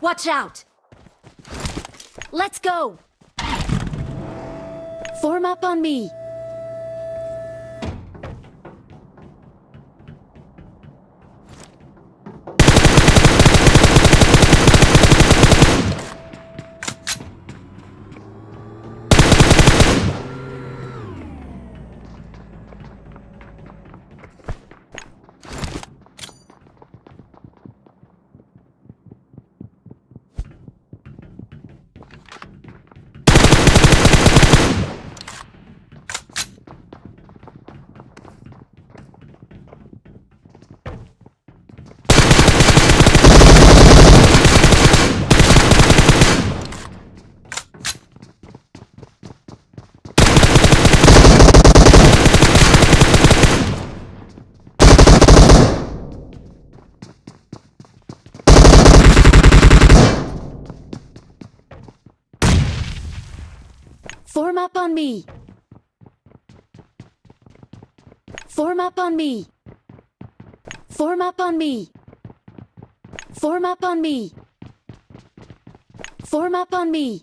Watch out! Let's go! Form up on me. Form up on me. Form up on me. Form up on me. Form up on me. Form up on me.